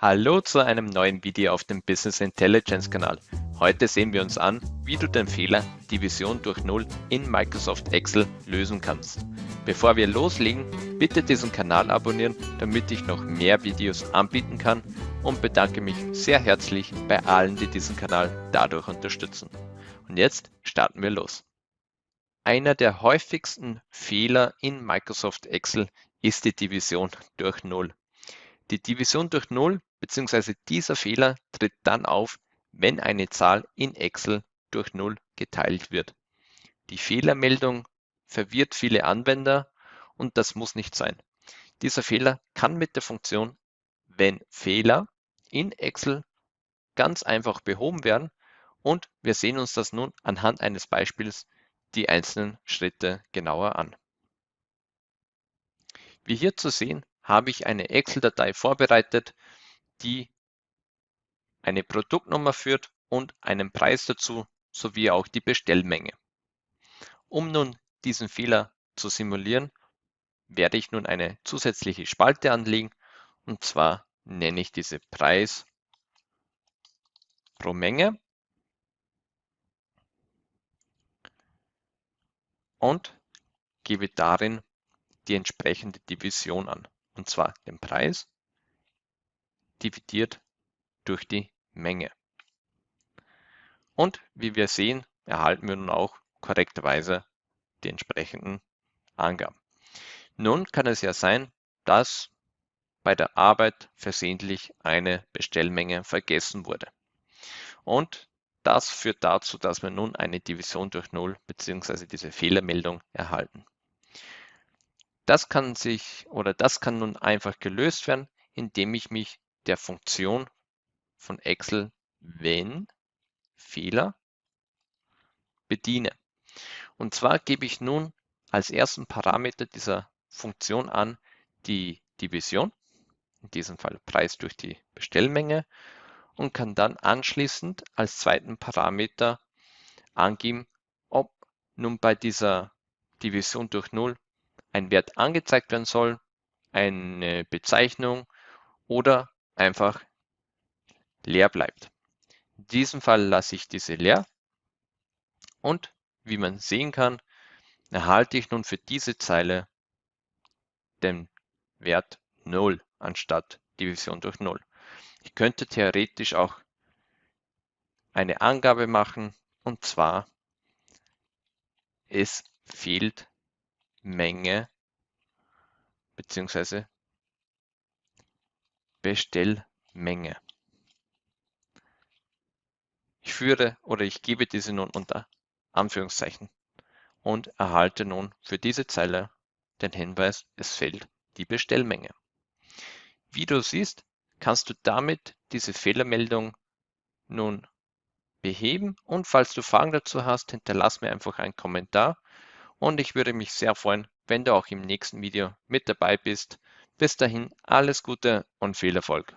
Hallo zu einem neuen Video auf dem Business Intelligence Kanal. Heute sehen wir uns an, wie du den Fehler Division durch Null in Microsoft Excel lösen kannst. Bevor wir loslegen, bitte diesen Kanal abonnieren, damit ich noch mehr Videos anbieten kann und bedanke mich sehr herzlich bei allen, die diesen Kanal dadurch unterstützen. Und jetzt starten wir los. Einer der häufigsten Fehler in Microsoft Excel ist die Division durch Null. Die Division durch Null bzw. dieser Fehler tritt dann auf, wenn eine Zahl in Excel durch Null geteilt wird. Die Fehlermeldung verwirrt viele Anwender und das muss nicht sein. Dieser Fehler kann mit der Funktion wenn Fehler in Excel ganz einfach behoben werden und wir sehen uns das nun anhand eines Beispiels die einzelnen Schritte genauer an. Wie hier zu sehen, habe ich eine Excel-Datei vorbereitet, die eine Produktnummer führt und einen Preis dazu sowie auch die Bestellmenge. Um nun diesen Fehler zu simulieren, werde ich nun eine zusätzliche Spalte anlegen. Und zwar nenne ich diese Preis pro Menge. Und gebe darin die entsprechende Division an. Und zwar den Preis dividiert durch die Menge. Und wie wir sehen, erhalten wir nun auch korrekterweise die entsprechenden Angaben. Nun kann es ja sein, dass bei der Arbeit versehentlich eine Bestellmenge vergessen wurde. Und das führt dazu, dass wir nun eine Division durch Null bzw. diese Fehlermeldung erhalten. Das kann sich oder das kann nun einfach gelöst werden, indem ich mich der Funktion von Excel wenn Fehler bediene. Und zwar gebe ich nun als ersten Parameter dieser Funktion an die Division, in diesem Fall Preis durch die Bestellmenge und kann dann anschließend als zweiten Parameter angeben, ob nun bei dieser Division durch Null ein Wert angezeigt werden soll, eine Bezeichnung oder einfach leer bleibt. In diesem Fall lasse ich diese leer und wie man sehen kann, erhalte ich nun für diese Zeile den Wert 0 anstatt Division durch 0. Ich könnte theoretisch auch eine Angabe machen und zwar es fehlt Menge bzw. Bestellmenge. Ich führe oder ich gebe diese nun unter Anführungszeichen und erhalte nun für diese Zeile den Hinweis, es fehlt die Bestellmenge. Wie du siehst, kannst du damit diese Fehlermeldung nun beheben und falls du Fragen dazu hast, hinterlass mir einfach einen Kommentar und ich würde mich sehr freuen, wenn du auch im nächsten Video mit dabei bist. Bis dahin alles Gute und viel Erfolg.